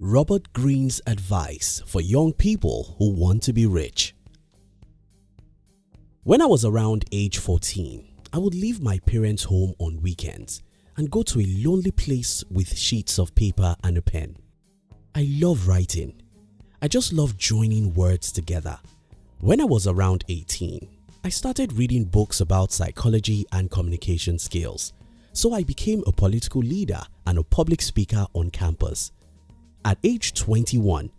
Robert Greene's advice for young people who want to be rich. When I was around age 14, I would leave my parents' home on weekends and go to a lonely place with sheets of paper and a pen. I love writing. I just love joining words together. When I was around 18, I started reading books about psychology and communication skills, so I became a political leader and a public speaker on campus. At age 21,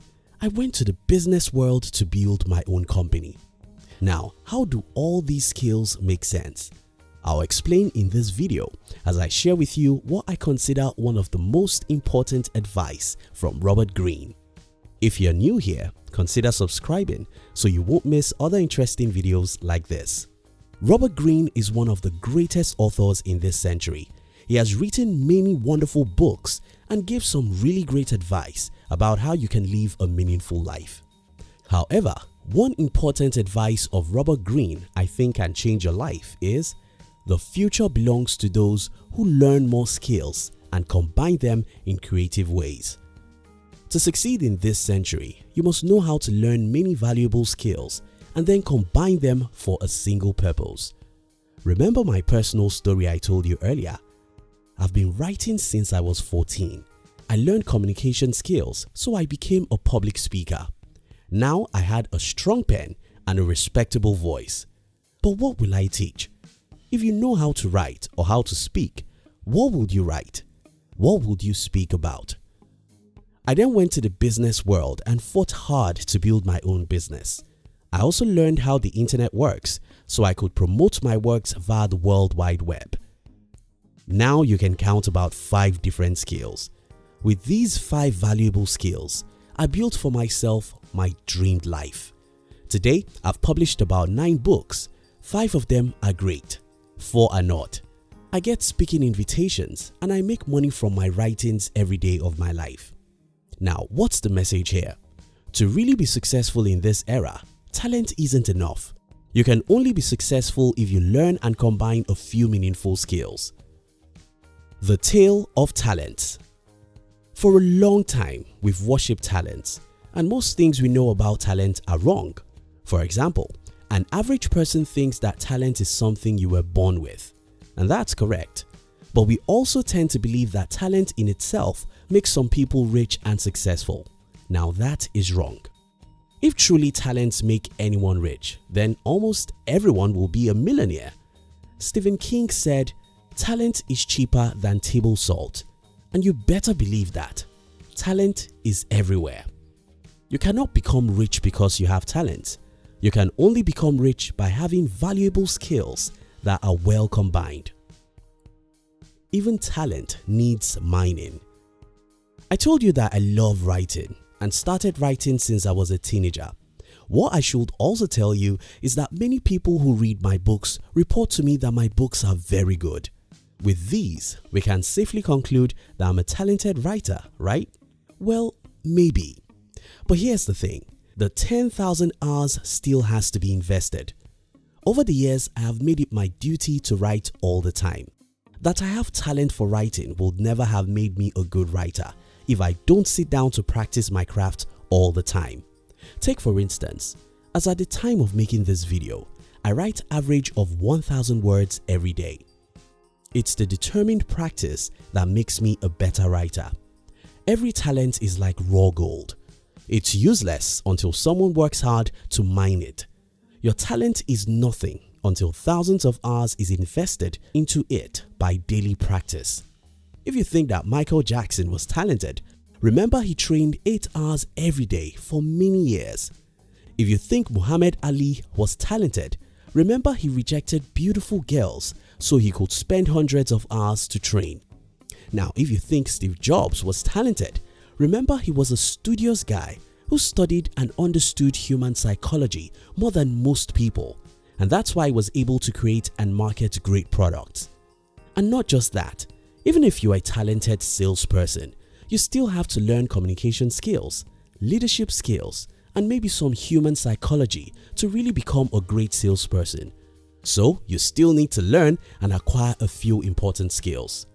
I went to the business world to build my own company. Now, how do all these skills make sense? I'll explain in this video as I share with you what I consider one of the most important advice from Robert Greene. If you're new here, consider subscribing so you won't miss other interesting videos like this. Robert Greene is one of the greatest authors in this century. He has written many wonderful books and gives some really great advice about how you can live a meaningful life. However, one important advice of Robert Greene I think can change your life is the future belongs to those who learn more skills and combine them in creative ways. To succeed in this century, you must know how to learn many valuable skills and then combine them for a single purpose. Remember my personal story I told you earlier? I've been writing since I was 14. I learned communication skills so I became a public speaker. Now I had a strong pen and a respectable voice. But what will I teach? If you know how to write or how to speak, what would you write? What would you speak about? I then went to the business world and fought hard to build my own business. I also learned how the internet works so I could promote my works via the World Wide Web. Now you can count about 5 different skills. With these 5 valuable skills, I built for myself my dreamed life. Today, I've published about 9 books. 5 of them are great four are not. I get speaking invitations and I make money from my writings every day of my life. Now what's the message here? To really be successful in this era, talent isn't enough. You can only be successful if you learn and combine a few meaningful skills. The Tale of Talent For a long time, we've worshipped talent and most things we know about talent are wrong. For example, an average person thinks that talent is something you were born with and that's correct. But we also tend to believe that talent in itself makes some people rich and successful. Now that is wrong. If truly talents make anyone rich, then almost everyone will be a millionaire. Stephen King said, talent is cheaper than table salt and you better believe that. Talent is everywhere. You cannot become rich because you have talent. You can only become rich by having valuable skills that are well combined. Even talent needs mining. I told you that I love writing and started writing since I was a teenager. What I should also tell you is that many people who read my books report to me that my books are very good. With these, we can safely conclude that I'm a talented writer, right? Well, maybe. But here's the thing the 10,000 hours still has to be invested. Over the years, I have made it my duty to write all the time. That I have talent for writing would never have made me a good writer if I don't sit down to practice my craft all the time. Take for instance, as at the time of making this video, I write average of 1000 words every day. It's the determined practice that makes me a better writer. Every talent is like raw gold. It's useless until someone works hard to mine it. Your talent is nothing until thousands of hours is invested into it by daily practice. If you think that Michael Jackson was talented, remember he trained 8 hours every day for many years. If you think Muhammad Ali was talented, remember he rejected beautiful girls so he could spend hundreds of hours to train. Now if you think Steve Jobs was talented, Remember he was a studious guy who studied and understood human psychology more than most people and that's why he was able to create and market great products. And not just that, even if you are a talented salesperson, you still have to learn communication skills, leadership skills and maybe some human psychology to really become a great salesperson. So you still need to learn and acquire a few important skills.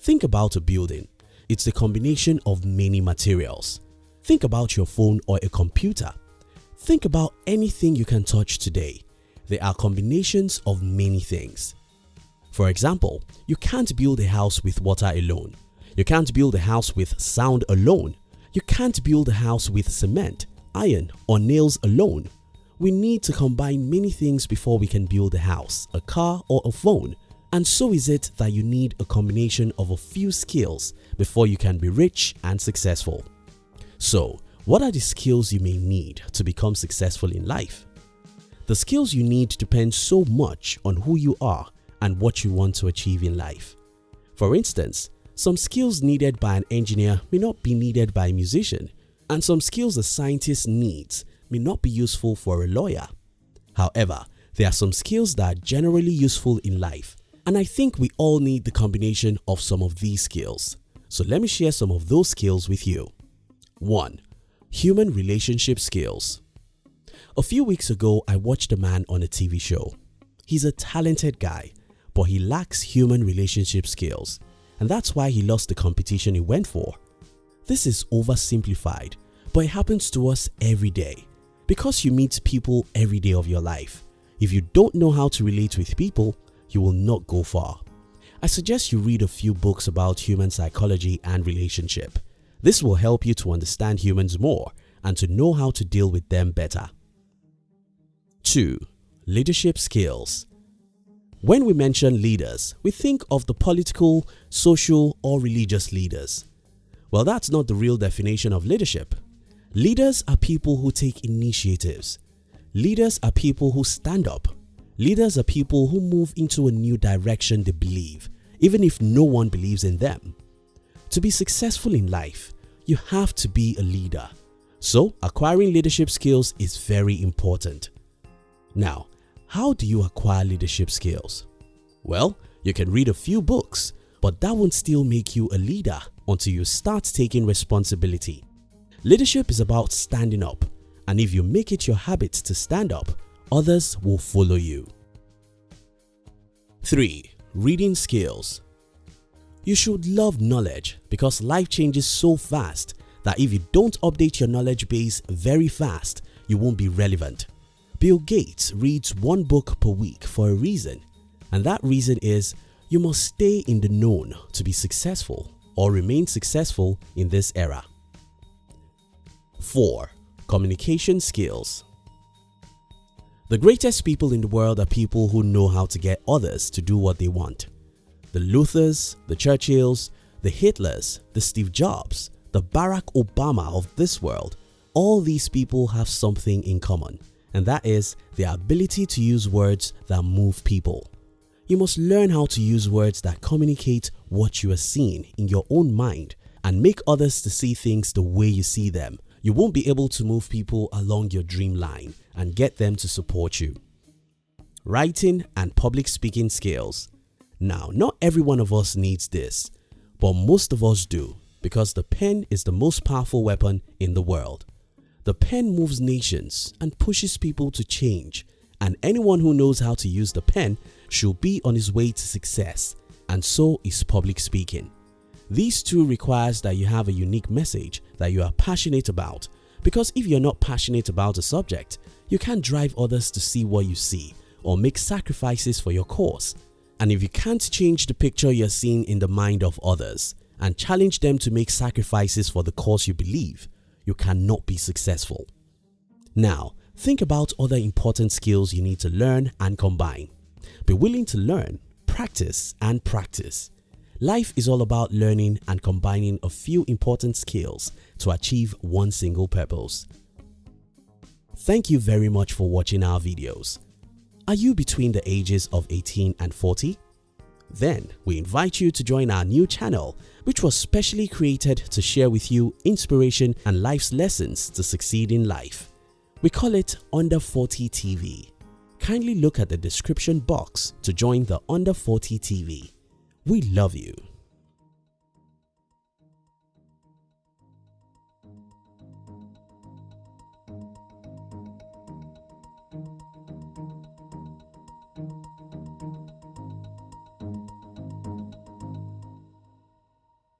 Think about a building it's a combination of many materials. Think about your phone or a computer. Think about anything you can touch today. They are combinations of many things. For example, you can't build a house with water alone. You can't build a house with sound alone. You can't build a house with cement, iron or nails alone. We need to combine many things before we can build a house, a car or a phone. And so is it that you need a combination of a few skills before you can be rich and successful. So, what are the skills you may need to become successful in life? The skills you need depend so much on who you are and what you want to achieve in life. For instance, some skills needed by an engineer may not be needed by a musician and some skills a scientist needs may not be useful for a lawyer. However, there are some skills that are generally useful in life and I think we all need the combination of some of these skills. So let me share some of those skills with you. 1. Human relationship skills A few weeks ago I watched a man on a TV show. He's a talented guy but he lacks human relationship skills and that's why he lost the competition he went for. This is oversimplified but it happens to us every day because you meet people every day of your life. If you don't know how to relate with people, you will not go far. I suggest you read a few books about human psychology and relationship. This will help you to understand humans more and to know how to deal with them better. 2. Leadership skills when we mention leaders, we think of the political, social or religious leaders. Well, that's not the real definition of leadership. Leaders are people who take initiatives. Leaders are people who stand up. Leaders are people who move into a new direction they believe, even if no one believes in them. To be successful in life, you have to be a leader. So acquiring leadership skills is very important. Now, how do you acquire leadership skills? Well, you can read a few books, but that won't still make you a leader until you start taking responsibility. Leadership is about standing up and if you make it your habit to stand up, others will follow you. 3. Reading skills You should love knowledge because life changes so fast that if you don't update your knowledge base very fast, you won't be relevant. Bill Gates reads one book per week for a reason and that reason is you must stay in the known to be successful or remain successful in this era. 4. Communication skills The greatest people in the world are people who know how to get others to do what they want. The Luthers, the Churchills, the Hitlers, the Steve Jobs, the Barack Obama of this world, all these people have something in common and that is the ability to use words that move people. You must learn how to use words that communicate what you are seeing in your own mind and make others to see things the way you see them. You won't be able to move people along your dream line and get them to support you. Writing and public speaking skills. Now not every one of us needs this but most of us do because the pen is the most powerful weapon in the world. The pen moves nations and pushes people to change and anyone who knows how to use the pen should be on his way to success and so is public speaking. These two requires that you have a unique message that you are passionate about because if you're not passionate about a subject, you can't drive others to see what you see or make sacrifices for your cause. And if you can't change the picture you're seeing in the mind of others and challenge them to make sacrifices for the cause you believe, you cannot be successful. Now, think about other important skills you need to learn and combine. Be willing to learn, practice and practice. Life is all about learning and combining a few important skills to achieve one single purpose. Thank you very much for watching our videos. Are you between the ages of 18 and 40? Then we invite you to join our new channel which was specially created to share with you inspiration and life's lessons to succeed in life. We call it Under 40 TV. Kindly look at the description box to join the Under 40 TV. We love you.